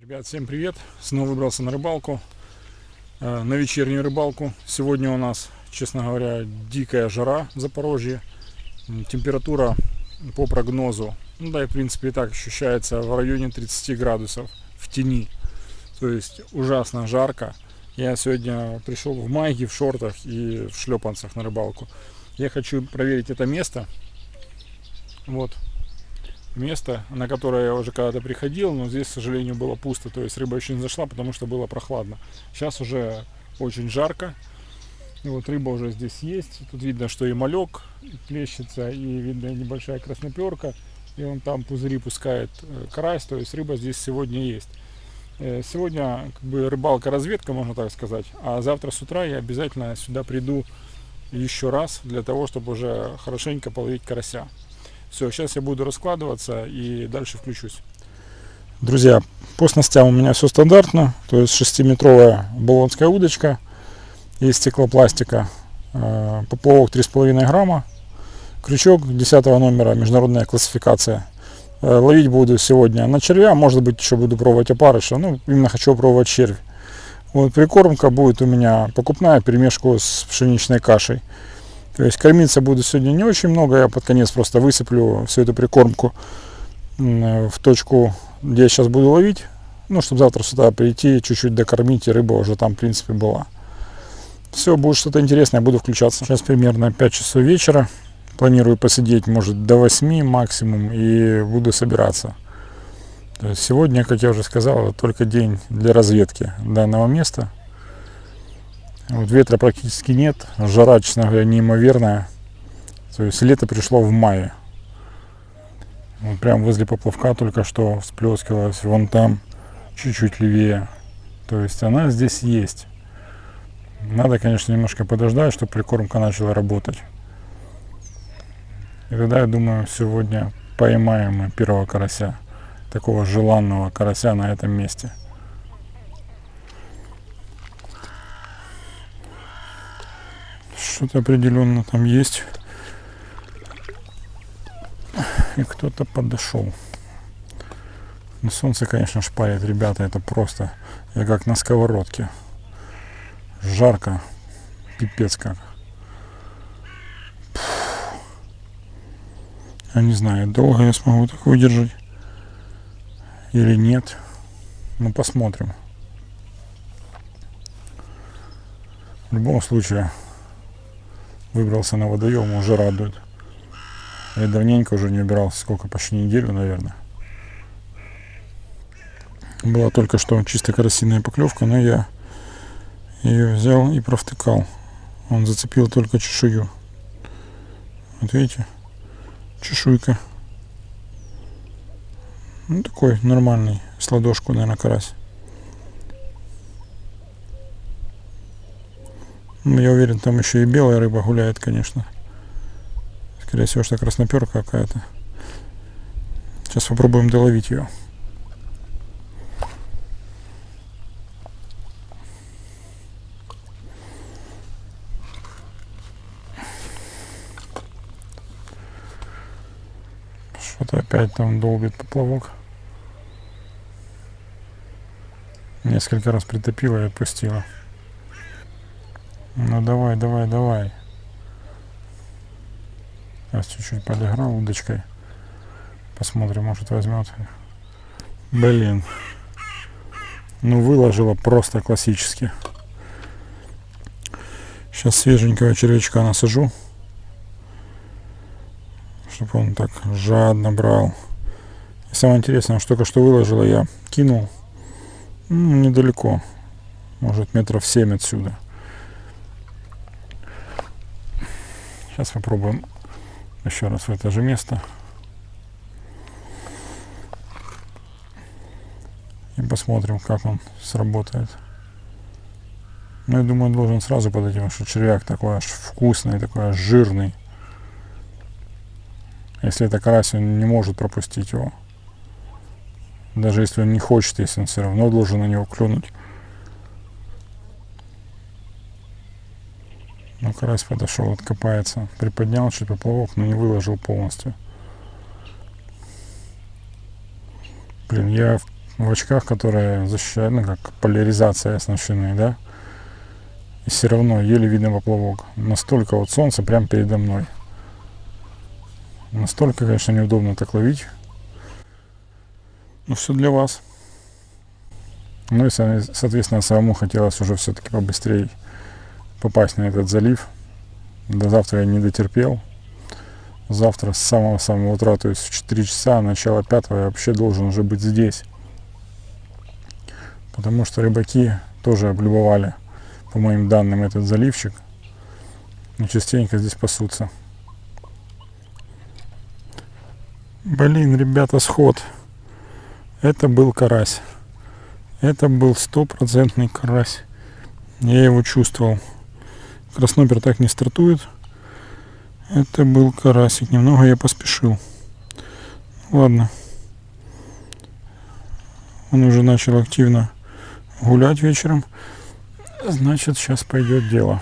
Ребят, всем привет! Снова выбрался на рыбалку, э, на вечернюю рыбалку. Сегодня у нас, честно говоря, дикая жара в Запорожье. Температура по прогнозу, ну да и в принципе и так ощущается в районе 30 градусов в тени. То есть ужасно жарко. Я сегодня пришел в майке, в шортах и в шлепанцах на рыбалку. Я хочу проверить это место. Вот, место, на которое я уже когда-то приходил, но здесь, к сожалению, было пусто, то есть рыба еще не зашла, потому что было прохладно. Сейчас уже очень жарко, и вот рыба уже здесь есть, тут видно, что и малек плещется, и видно небольшая красноперка, и он там пузыри пускает э, карась, то есть рыба здесь сегодня есть. Э, Сегодня как бы рыбалка-разведка, можно так сказать, а завтра с утра я обязательно сюда приду еще раз для того, чтобы уже хорошенько половить карася. Все, сейчас я буду раскладываться и дальше включусь. Друзья, по снастям у меня все стандартно. То есть 6-метровая болонская удочка из стеклопластика. э, Поплавок 3,5 грамма. Крючок 10 номера, международная классификация. Э, Ловить буду сегодня на червя, может быть еще буду пробовать опарыша. Ну, именно хочу пробовать червь. Вот прикормка будет у меня покупная, перемешку с пшеничной кашей. То есть кормиться буду сегодня не очень много, я под конец просто высыплю всю эту прикормку в точку, где я сейчас буду ловить. Ну, чтобы завтра сюда прийти, чуть-чуть докормить, и рыба уже там, в принципе, была. Все, будет что-то интересное, буду включаться. Сейчас примерно 5 часов вечера. Планирую посидеть, может, до 8 максимум, и буду собираться. То есть сегодня, как я уже сказал, только день для разведки данного места. Вот ветра практически нет, жара, честно говоря, неимоверная. То есть лето пришло в мае. Вот прям возле поплавка только что всплескивалась, вон там, чуть-чуть левее. То есть она здесь есть. Надо, конечно, немножко подождать, чтобы прикормка начала работать. И тогда, я думаю, сегодня поймаем мы первого карася. Такого желанного карася на этом месте. Что-то определенно там есть. И кто-то подошел. Но солнце, конечно, шпарит, ребята, это просто. Я как на сковородке. Жарко. Пипец как. Я не знаю, долго я смогу так выдержать. Или нет. Ну, посмотрим. В любом случае, выбрался на водоем, уже радует. Я давненько уже не убирался, сколько, почти неделю, наверное. Была только что чисто карасиная поклевка, но я ее взял и провтыкал. Он зацепил только чешую. Вот видите? Чешуйка. Ну, такой нормальный, с ладошку, наверное, карась. Я уверен, там еще и белая рыба гуляет, конечно. Скорее всего, что красноперка какая-то. Сейчас попробуем доловить ее. Что-то опять там долбит поплавок. Несколько раз притопила и отпустила. Ну давай, давай, давай. Сейчас чуть-чуть подыграл удочкой. Посмотрим, может возьмет. Блин. Ну выложила просто классически. Сейчас свеженького червячка насажу. Чтобы он так жадно брал. И самое интересное, что только что выложила, я кинул. Ну, недалеко. Может метров 7 отсюда. Сейчас попробуем еще раз в это же место. И посмотрим, как он сработает. Ну, я думаю, должен сразу подойти, потому что червяк такой аж вкусный, такой аж жирный. Если это карась, он не может пропустить его. Даже если он не хочет, если он все равно должен на него клюнуть. Ну, карась подошел, откопается. Приподнял чуть поплавок, но не выложил полностью. Блин, я в очках, которые защищают, ну, как поляризация оснащены, да. И все равно еле видно поплавок. Настолько вот солнце прямо передо мной. Настолько, конечно, неудобно так ловить. Но все для вас. Ну и, соответственно, самому хотелось уже все-таки побыстрее попасть на этот залив. До завтра я не дотерпел. Завтра с самого-самого утра, то есть в 4 часа, начало 5 я вообще должен уже быть здесь. Потому что рыбаки тоже облюбовали, по моим данным, этот заливчик. И частенько здесь пасутся. Блин, ребята, сход. Это был карась. Это был стопроцентный карась. Я его чувствовал. Краснопер так не стартует. Это был карасик. Немного я поспешил. Ладно. Он уже начал активно гулять вечером. Значит, сейчас пойдет дело.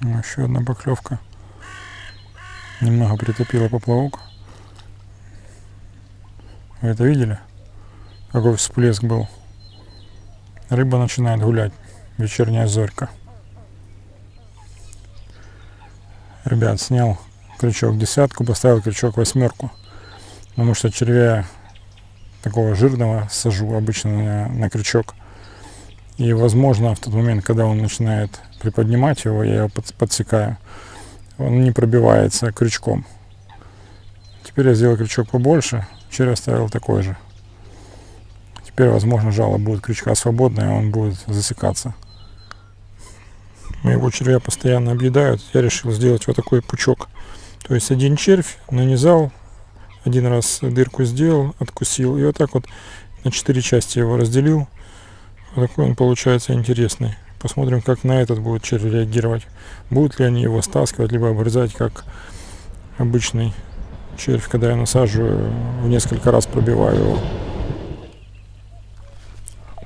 Еще одна поклевка. Немного притопила поплавок. Вы это видели? Какой всплеск был. Рыба начинает гулять. Вечерняя зорька. Ребят, снял крючок десятку, поставил крючок восьмерку. Потому что червя такого жирного сажу обычно на, на крючок. И возможно в тот момент, когда он начинает приподнимать его, я его подсекаю. Он не пробивается крючком. Теперь я сделал крючок побольше, червь оставил такой же. Теперь, возможно, жало будет крючка свободное, он будет засекаться. Моего червя постоянно объедают. Я решил сделать вот такой пучок. То есть один червь нанизал, один раз дырку сделал, откусил. И вот так вот на четыре части его разделил. Вот такой он получается интересный. Посмотрим, как на этот будет червь реагировать. Будут ли они его стаскивать, либо обрезать, как обычный червь, когда я насаживаю, в несколько раз пробиваю его.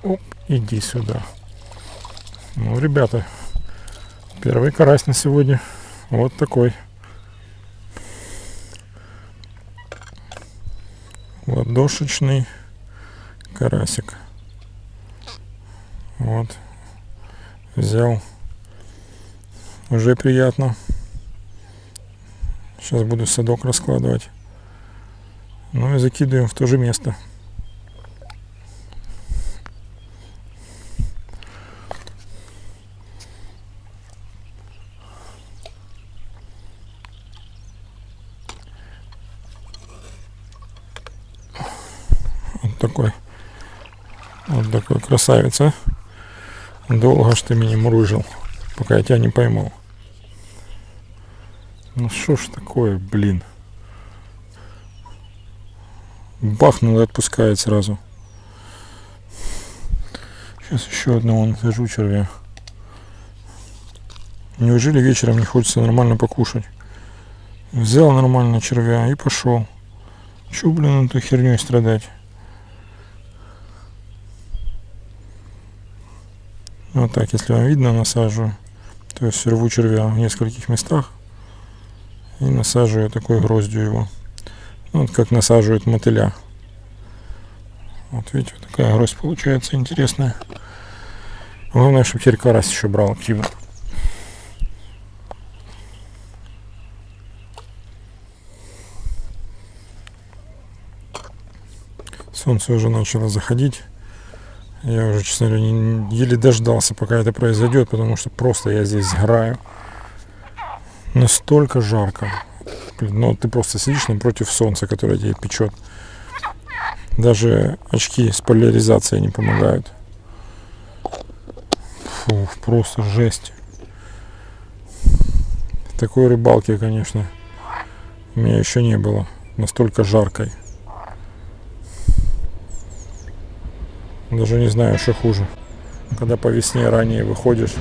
Оп, иди сюда. Ну, ребята, первый карась на сегодня. Вот такой. Ладошечный карасик. Вот. Взял. Уже приятно. Сейчас буду садок раскладывать. Ну и закидываем в то же место. Такой. Вот такой красавица. Долго ж ты меня мурыжил, пока я тебя не поймал. Ну что ж такое, блин. Бахнул и отпускает сразу. Сейчас еще одного нахожу червя. Неужели вечером не хочется нормально покушать? Взял нормально червя и пошел. Че, блин, эту херней страдать? Вот так, если вам видно, насаживаю. То есть рву червя в нескольких местах и насаживаю такой гроздью его. Вот как насаживают мотыля. Вот видите, вот такая гроздь получается интересная. Главное, чтобы теперь карась еще брал активно. Солнце уже начало заходить. Я уже, честно говоря, не, еле дождался, пока это произойдет, потому что просто я здесь сгораю. Настолько жарко. Блин, ну ты просто сидишь напротив солнца, которое тебе печет. Даже очки с поляризацией не помогают. Фу, просто жесть. Такой рыбалки, конечно, у меня еще не было. Настолько жаркой. Даже не знаю, что хуже. Когда по весне ранее выходишь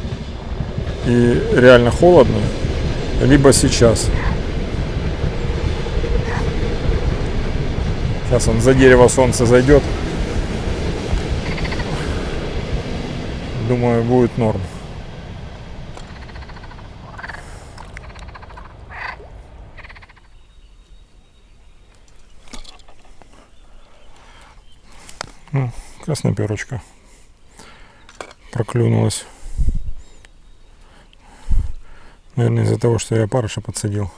и реально холодно, либо сейчас. Сейчас он за дерево солнце зайдет. Думаю, будет норм. Mm. Ну, красноперочка проклюнулась. Наверное, из-за того, что я парыша подсадил.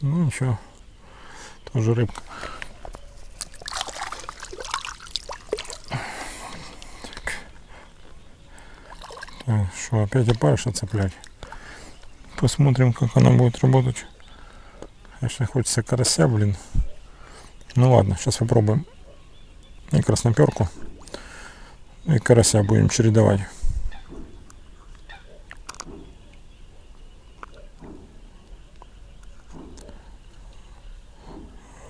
Ну ничего, тоже рыбка. Что, опять опарыша цеплять? Посмотрим, как она будет работать. Конечно, хочется карася, блин. Ну ладно, сейчас попробуем и красноперку, и карася будем чередовать.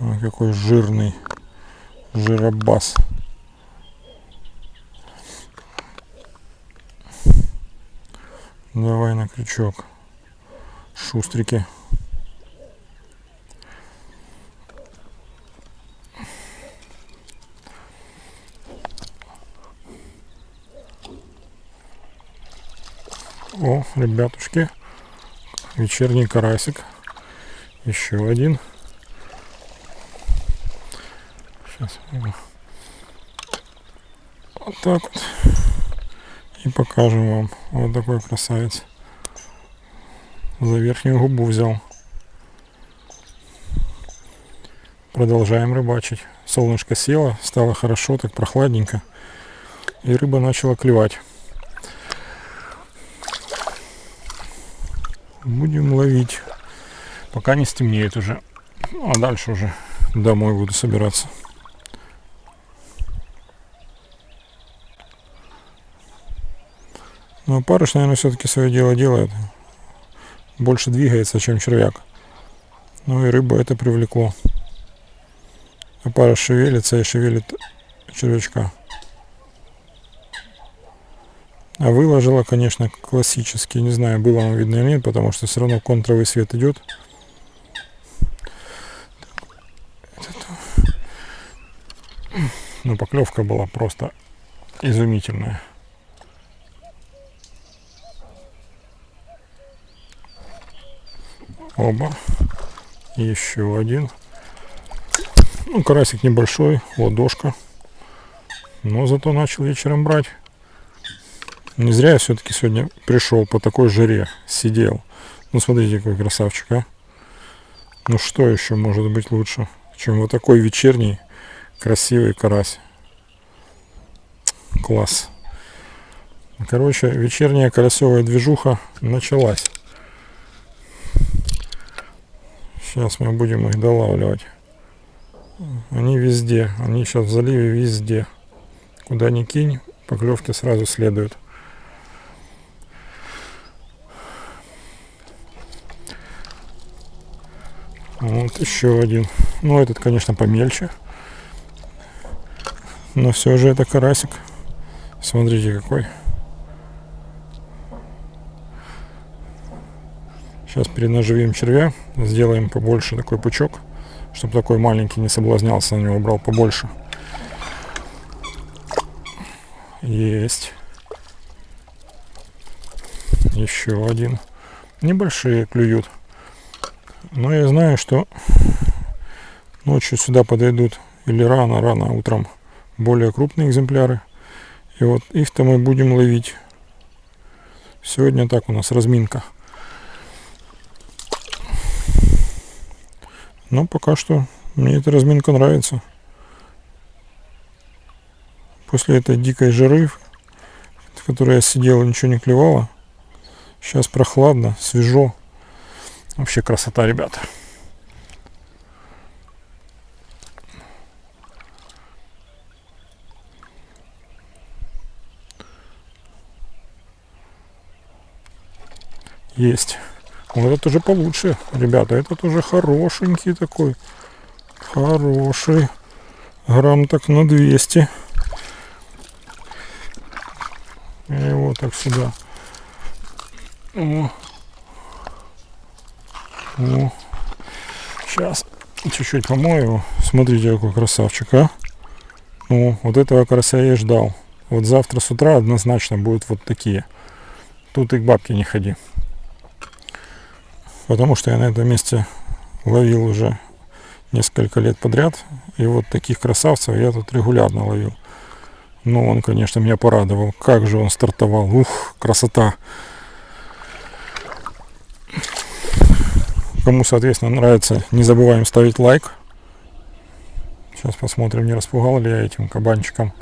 Ой, какой жирный жиробас. Давай на крючок. Шустрики. О, ребятушки, вечерний карасик. Еще один. Сейчас вот так вот. И покажем вам. Вот такой красавец. За верхнюю губу взял. Продолжаем рыбачить. Солнышко село, стало хорошо, так прохладненько. И рыба начала клевать. Будем ловить. Пока не стемнеет уже. А дальше уже домой буду собираться. Но парыш, наверное, все-таки свое дело делает. Больше двигается, чем червяк. Ну и рыба это привлекло. А парыш шевелится и шевелит червячка. А выложила, конечно, классический. Не знаю, было вам видно или нет, потому что все равно контровый свет идет. Ну, поклевка была просто изумительная. Оба. еще один. Ну, карасик небольшой, ладошка. Но зато начал вечером брать. Не зря я все-таки сегодня пришел по такой жаре, сидел. Ну смотрите, какой красавчик, а. Ну что еще может быть лучше, чем вот такой вечерний красивый карась. Класс. Короче, вечерняя карасевая движуха началась. Сейчас мы будем их долавливать. Они везде, они сейчас в заливе везде. Куда ни кинь, поклевки сразу следуют. Вот еще один. Ну, этот, конечно, помельче. Но все же это карасик. Смотрите, какой. Сейчас перенаживим червя. Сделаем побольше такой пучок. Чтобы такой маленький не соблазнялся, на него брал побольше. Есть. Еще один. Небольшие клюют. Но я знаю, что ночью сюда подойдут или рано-рано утром более крупные экземпляры. И вот их-то мы будем ловить. Сегодня так у нас разминка. Но пока что мне эта разминка нравится. После этой дикой жары, в которой я сидел ничего не клевало, сейчас прохладно, свежо. Вообще красота, ребята. Есть. Вот это уже получше, ребята. Этот уже хорошенький такой. Хороший. Грамм так на 200. Я его так сюда. О. О. Сейчас чуть-чуть помою его. Смотрите, какой красавчик, а. Ну, вот этого карася я и ждал. Вот завтра с утра однозначно будут вот такие. Тут и к бабке не ходи. Потому что я на этом месте ловил уже несколько лет подряд. И вот таких красавцев я тут регулярно ловил. Ну, он, конечно, меня порадовал. Как же он стартовал. Ух, красота. Кому, соответственно, нравится, не забываем ставить лайк. Сейчас посмотрим, не распугал ли я этим кабанчиком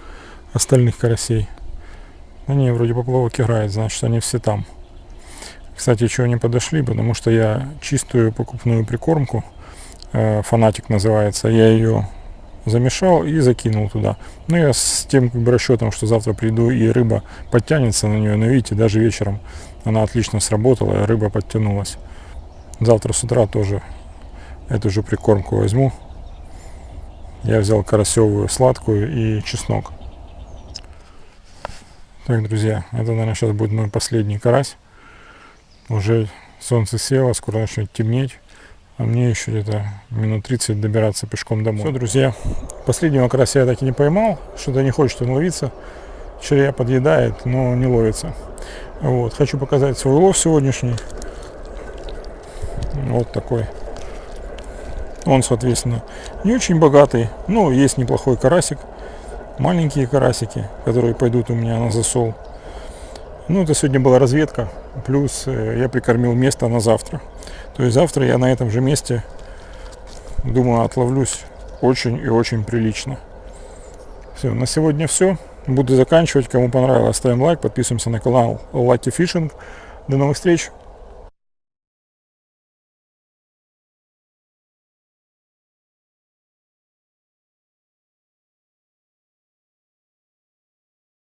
остальных карасей. Они вроде поплавок играет, значит они все там. Кстати, чего не подошли, потому что я чистую покупную прикормку, э, фанатик называется, я ее замешал и закинул туда. Ну, я с тем как бы расчетом, что завтра приду и рыба подтянется на нее. Но видите, даже вечером она отлично сработала, рыба подтянулась. Завтра с утра тоже эту же прикормку возьму. Я взял карасевую сладкую и чеснок. Так, друзья, это, наверное, сейчас будет мой последний карась. Уже солнце село, скоро начнет темнеть. А мне еще где-то минут 30 добираться пешком домой. Все, друзья, последнего карася я так и не поймал. Что-то не хочет он ловиться. Червя подъедает, но не ловится. Вот, хочу показать свой улов сегодняшний. Вот такой. Он, соответственно, не очень богатый, но есть неплохой карасик маленькие карасики, которые пойдут у меня на засол. Ну, это сегодня была разведка, плюс э, я прикормил место на завтра. То есть завтра я на этом же месте, думаю, отловлюсь очень и очень прилично. Все, на сегодня все. Буду заканчивать. Кому понравилось, ставим лайк, подписываемся на канал Lucky Fishing. До новых встреч!